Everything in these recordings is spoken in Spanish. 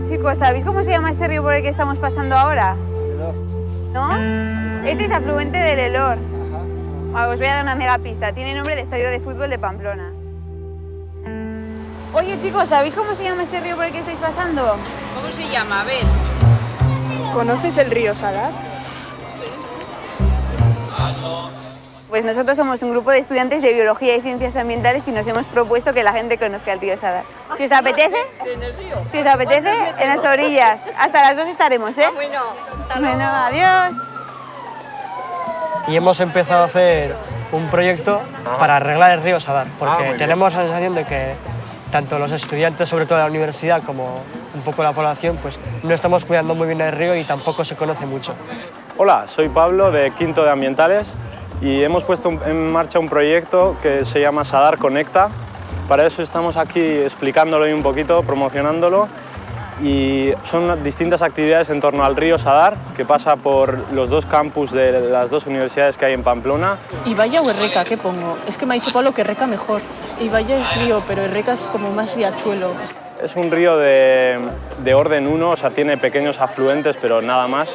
chicos, ¿sabéis cómo se llama este río por el que estamos pasando ahora? ¿No? Este es afluente del Elorz. Ah, Os voy a dar una mega pista. Tiene nombre de estadio de fútbol de Pamplona. Oye chicos, ¿sabéis cómo se llama este río por el que estáis pasando? ¿Cómo se llama? A ver. ¿Conoces el río Sadar? Pues nosotros somos un grupo de estudiantes de Biología y Ciencias Ambientales y nos hemos propuesto que la gente conozca el río Sadar. Si os apetece, ¿En el río? si os apetece, en las orillas. Hasta las dos estaremos, ¿eh? Bueno, Bueno, adiós. y hemos empezado a hacer un proyecto para arreglar el río Sadar, porque muy bien. tenemos la sensación de que tanto los estudiantes, sobre todo de la universidad, como un poco la población, pues no estamos cuidando muy bien el río y tampoco se conoce mucho. Hola, soy Pablo de Quinto de Ambientales y hemos puesto en marcha un proyecto que se llama Sadar Conecta. Para eso estamos aquí explicándolo y un poquito, promocionándolo y son distintas actividades en torno al río Sadar que pasa por los dos campus de las dos universidades que hay en Pamplona. Ibaya o Erreca, ¿qué pongo? Es que me ha dicho Pablo que Erreca mejor. Ibaya es río, pero Erreca es como más riachuelo. Es un río de, de orden 1, o sea, tiene pequeños afluentes, pero nada más.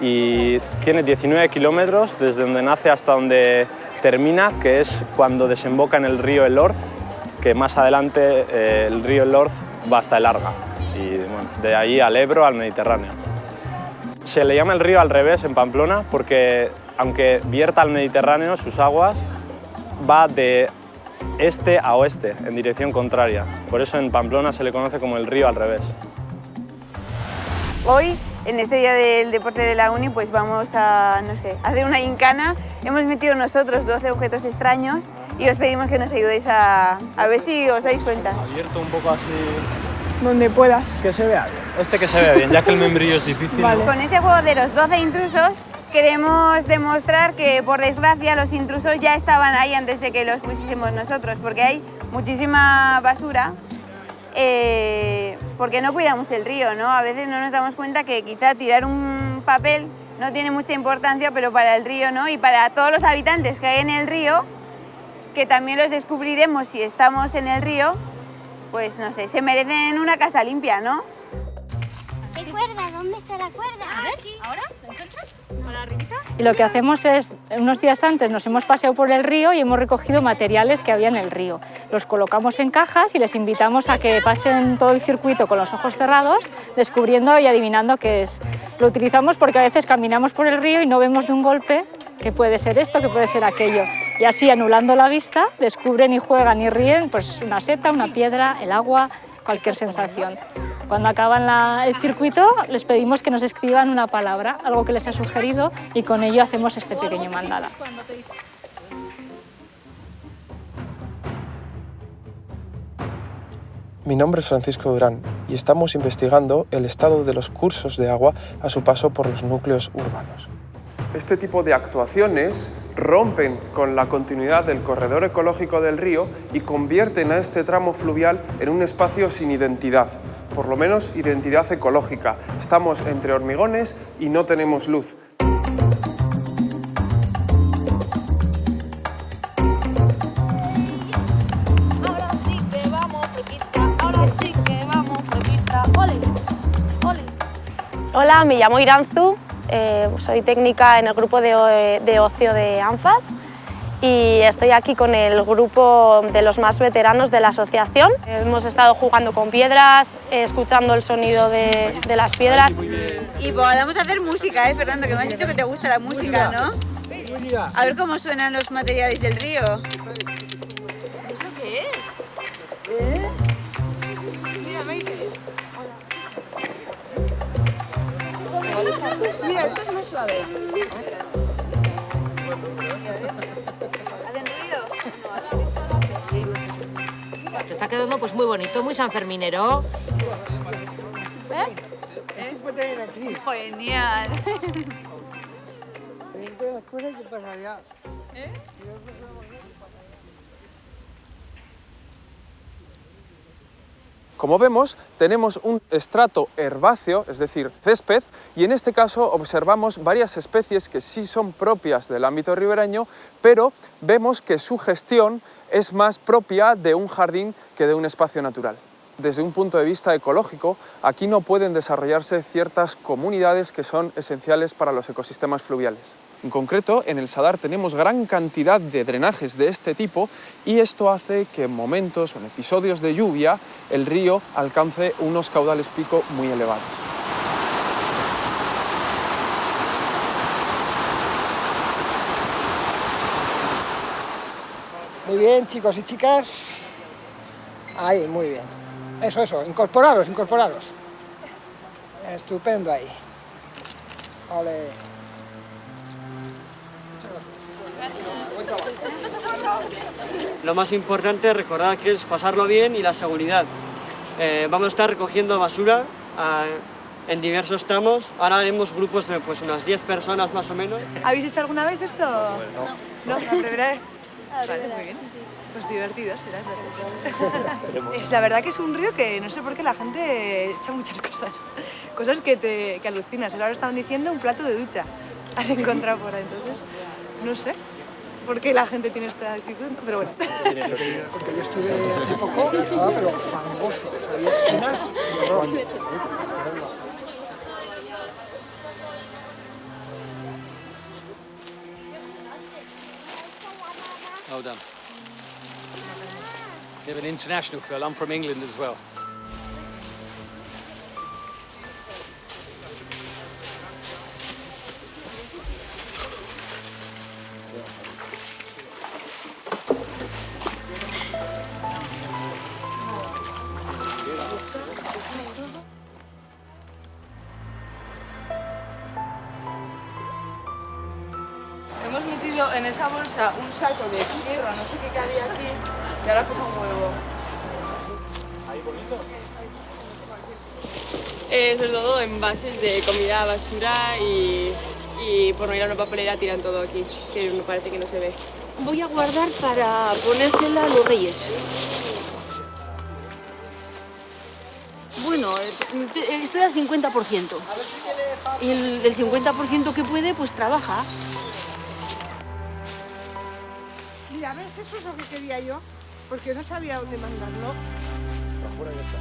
Y tiene 19 kilómetros desde donde nace hasta donde termina, que es cuando desemboca en el río Elorz, que más adelante eh, el río Elorz va hasta el Arga. Y bueno, de ahí al Ebro, al Mediterráneo. Se le llama el río al revés en Pamplona porque, aunque vierta al Mediterráneo, sus aguas va de este a oeste, en dirección contraria. Por eso en Pamplona se le conoce como el río al revés. Hoy, en este día del deporte de la uni, pues vamos a, no sé, hacer una gincana. Hemos metido nosotros 12 objetos extraños y os pedimos que nos ayudéis a, a ver si os dais cuenta. Abierto un poco así... Donde puedas. Que se vea bien. Este que se vea bien, ya que el membrillo es difícil. Vale. Con este juego de los 12 intrusos queremos demostrar que, por desgracia, los intrusos ya estaban ahí antes de que los pusiésemos nosotros, porque hay muchísima basura, eh, porque no cuidamos el río, ¿no? A veces no nos damos cuenta que quizá tirar un papel no tiene mucha importancia, pero para el río, ¿no? Y para todos los habitantes que hay en el río, que también los descubriremos si estamos en el río, pues no sé, se merecen una casa limpia, ¿no? La cuerda? A ver. ¿ahora? ¿Lo encuentras? ¿Con la arribita? Y lo que hacemos es, unos días antes nos hemos paseado por el río y hemos recogido materiales que había en el río. Los colocamos en cajas y les invitamos a que pasen todo el circuito con los ojos cerrados, descubriendo y adivinando qué es. Lo utilizamos porque a veces caminamos por el río y no vemos de un golpe que puede ser esto, que puede ser aquello. Y así, anulando la vista, descubren y juegan y ríen pues, una seta, una piedra, el agua, cualquier sensación. Cuando acaban la- el circuito, les pedimos que nos escriban una palabra, algo que les ha sugerido, y con ello hacemos este pequeño mandala. Mi nombre es Francisco Durán y estamos investigando el estado de los cursos de agua a su paso por los núcleos urbanos. Este tipo de actuaciones rompen con la continuidad del corredor ecológico del río y convierten a este tramo fluvial en un espacio sin identidad, por lo menos identidad ecológica. Estamos entre hormigones y no tenemos luz. Hola, me llamo Iranzu, eh, soy técnica en el grupo de, de ocio de ANFAS y estoy aquí con el grupo de los más veteranos de la asociación. Hemos estado jugando con piedras, eh, escuchando el sonido de, de las piedras. Y podamos hacer música, ¿eh, Fernando? Que me has dicho que te gusta la música, ¿no? A ver cómo suenan los materiales del río. ¿Es lo que es? Mira, Maite. Mira, esto es más suave. Está quedando pues muy bonito, muy sanferminero. Genial. Como vemos, tenemos un estrato herbáceo, es decir, césped, y en este caso observamos varias especies que sí son propias del ámbito ribereño, pero vemos que su gestión es más propia de un jardín que de un espacio natural. desde un punto de vista ecológico, aquí no pueden desarrollarse ciertas comunidades que son esenciales para los ecosistemas fluviales. En concreto, en el Sadar tenemos gran cantidad de drenajes de este tipo y esto hace que en momentos o en episodios de lluvia el río alcance unos caudales pico muy elevados. Muy bien, chicos y chicas. Ahí, muy bien. Eso, eso, incorporaros, incorporaros. Estupendo ahí. Ole. Lo más importante, recordar que es pasarlo bien y la seguridad. Eh, vamos a estar recogiendo basura ah, en diversos tramos. Ahora haremos grupos de pues, unas 10 personas más o menos. ¿Habéis hecho alguna vez esto? No. ¿No? ¿La primera vez? Vale, muy bien. Pues divertido será. es la verdad que es un río que no sé por qué la gente echa muchas cosas. Cosas que te que alucinas. Ahora estaban diciendo un plato de ducha. Has encontrado por ahí. Entonces, no sé por qué la gente tiene esta actitud, pero bueno. Porque yo estuve hace poco y estaba pero fangoso. O sea, había esquinas de horror. Well done. You have an international feel. I'm from England as well. Saco de tierra, no sé qué cabía aquí, y ahora pesa un huevo. Ahí bonito. Eh, sobre todo envases de comida basura y, y por no ir a una papelera tiran todo aquí, que me parece que no se ve. Voy a guardar para ponérsela a los reyes. Bueno, eh, estoy al 50%. Y el, el 50% que puede, pues trabaja. Mira, ¿ves? Eso es lo que quería yo, porque no sabía dónde mandarlo. Afuera ya está.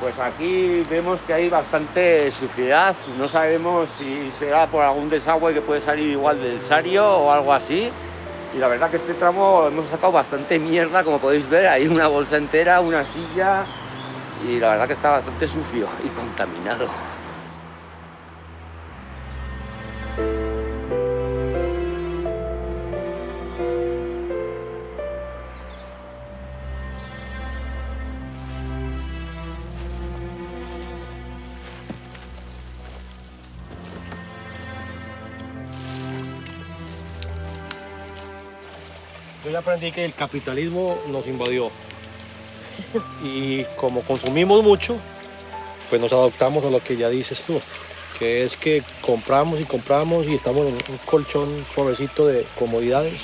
Pues aquí vemos que hay bastante suciedad, no sabemos si será por algún desagüe que puede salir igual del Sario o algo así. Y la verdad que este tramo hemos sacado bastante mierda, como podéis ver, hay una bolsa entera, una silla y la verdad que está bastante sucio y contaminado. Yo ya aprendí que el capitalismo nos invadió. Y como consumimos mucho, pues nos adoptamos a lo que ya dices tú, que es que compramos y compramos y estamos en un colchón suavecito de comodidades.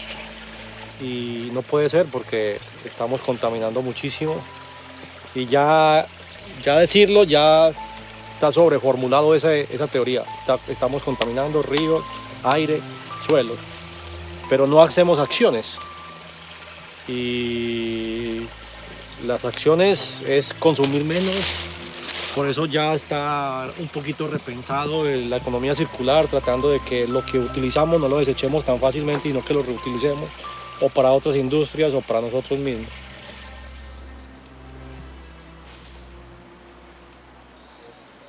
Y no puede ser porque estamos contaminando muchísimo. Y ya, ya decirlo, ya está sobreformulado esa, esa teoría. Estamos contaminando ríos, aire, suelos, pero no hacemos acciones. Y las acciones es consumir menos, por eso ya está un poquito repensado la economía circular, tratando de que lo que utilizamos no lo desechemos tan fácilmente, sino que lo reutilicemos o para otras industrias o para nosotros mismos.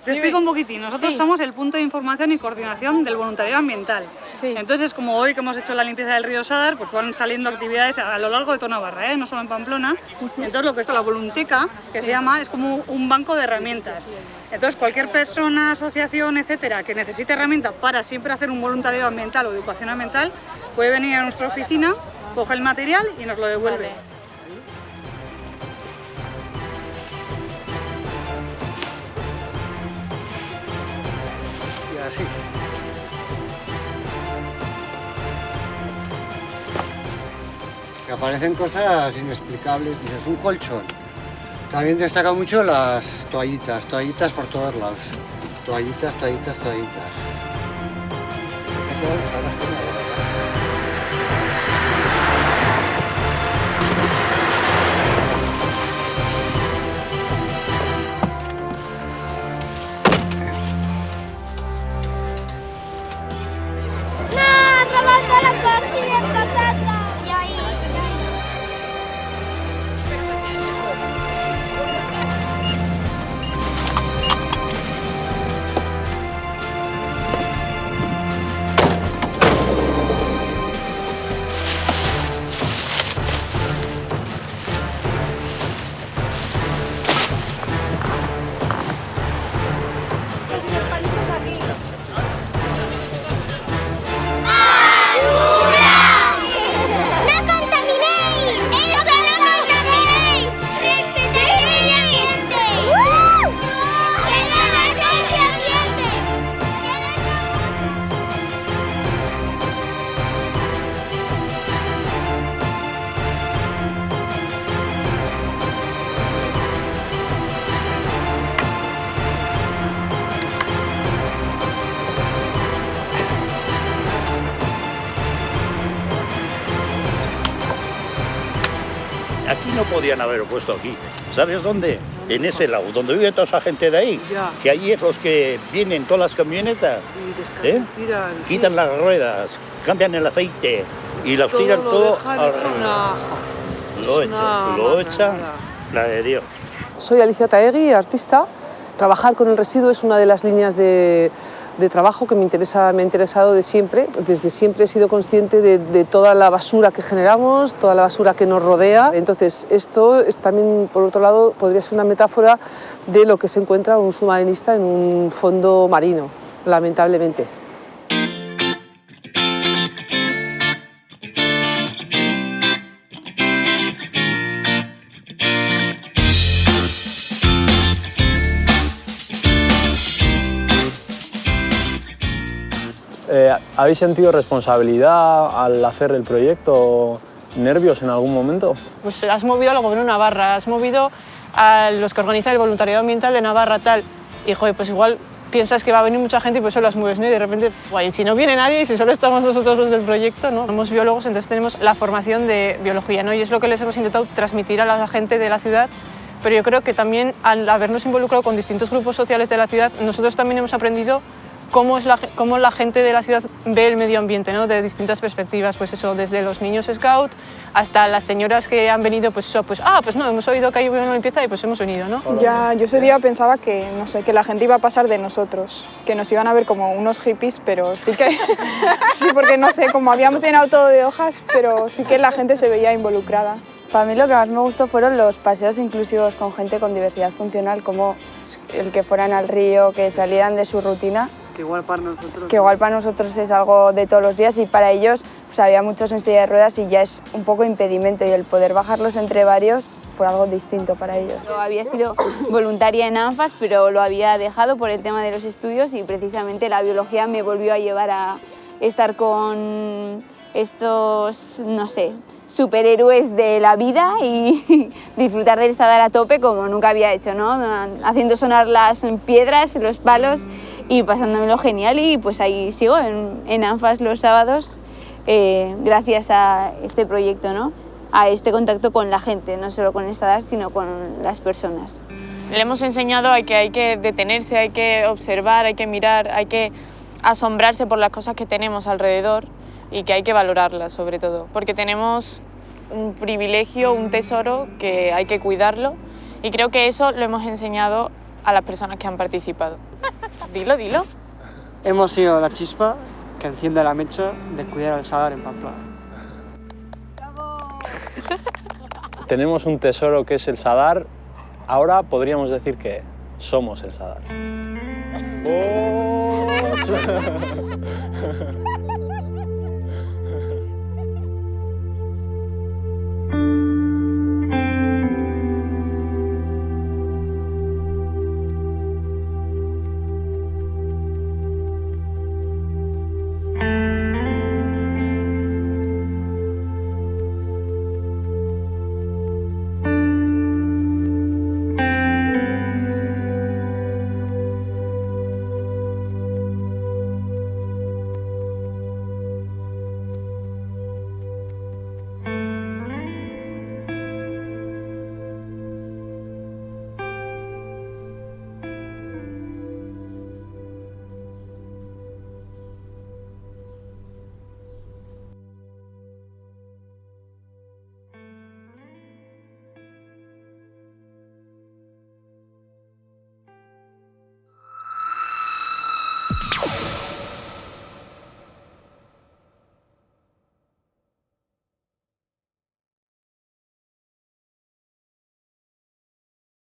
Te explico un poquitín.Nosotros Sí. somos el punto de información y coordinación del voluntariado ambiental. Entonces, como hoy que hemos hecho la limpieza del río Sadar, pues van saliendo actividades a lo largo de toda Navarra, ¿eh? no solo en Pamplona. Entonces, lo que está la volunteca, que se llama, es como un banco de herramientas. Entonces, cualquier persona, asociación, etcétera, que necesite herramientas para siempre hacer un voluntariado ambiental o educación ambiental, puede venir a nuestra oficina, coge el material y nos lo devuelve. Que aparecen cosas inexplicables, dices, un colchón. También destaca mucho las toallitas, toallitas por todos lados. Toallitas, toallitas, toallitas. No podían haberlo puesto aquí. ¿Sabes dónde? En ese lado, donde vive toda esa gente de ahí. Ya. Que allí es los que vienen todas las camionetas. Y ¿eh? tiran, sí. Quitan las ruedas, cambian el aceite y las Todo tiran lo todo dejan hecho una. Lo Es echan, una lo echan, la de Dios. Soy Alicia Taegui, artista. Trabajar con el residuo es una de las líneas de, de trabajo que me, interesa, me ha interesado de siempre. Desde siempre he sido consciente de, toda la basura que generamos, toda la basura que nos rodea. Entonces, esto es también, por otro lado, podría ser una metáfora de lo que se encuentra un submarinista en un fondo marino, lamentablemente. ¿Habéis sentido responsabilidad al hacer el proyecto? ¿Nervios en algún momento? Pues has movido al gobierno de Navarra, has movido a los que organizan el voluntariado ambiental de Navarra, tal. Y joder, pues igual piensas que va a venir mucha gente y por eso las mueves, ¿no? Y de repente, guay, si no viene nadie y si solo estamos nosotros los del proyecto, ¿no? Somos biólogos, entonces tenemos la formación de biología, ¿no? Y es lo que les hemos intentado transmitir a la gente de la ciudad. Pero yo creo que también al habernos involucrado con distintos grupos sociales de la ciudad, nosotros también hemos aprendido cómo, es la, cómo la gente de la ciudad ve el medio ambiente, ¿no? de distintas perspectivas, pues eso, desde los niños scout hasta las señoras que han venido, pues eso, pues, ah, pues no, hemos oído que hay una limpieza y pues hemos venido, ¿no? Ya, yo ese día pensaba que, no sé, que la gente iba a pasar de nosotros, que nos iban a ver como unos hippies, pero sí que, sí, porque no sé, como habíamos llenado todo de hojas, pero sí que la gente se veía involucrada. Para mí lo que más me gustó fueron los paseos inclusivos con gente con diversidad funcional, como el que fueran al río, que salieran de su rutina, Que igual para nosotros... que igual para nosotros es algo de todos los días y para ellos pues, había muchos en silla de ruedas y ya es un poco impedimento y el poder bajarlos entre varios fue algo distinto para ellos. Yo había sido voluntaria en ANFAS, pero lo había dejado por el tema de los estudios y precisamente la biología me volvió a llevar a estar con estos, no sé, superhéroes de la vida y disfrutar del sadar a tope como nunca había hecho, ¿no? Haciendo sonar las piedras, los palos y pasándomelo genial y pues ahí sigo en, en ANFAS los sábados eh, gracias a este proyecto, ¿no? A este contacto con la gente, no solo con el sadar, sino con las personas. Le hemos enseñado a que hay que detenerse, hay que observar, hay que mirar, hay que asombrarse por las cosas que tenemos alrededor y que hay que valorarlas sobre todo, porque tenemos un privilegio, un tesoro que hay que cuidarlo y creo que eso lo hemos enseñado a las personas que han participado. Dilo, dilo. Hemos sido la chispa que enciende la mecha de cuidar al Sadar en Pamplona. Tenemos un tesoro que es el Sadar. Ahora podríamos decir que somos el Sadar.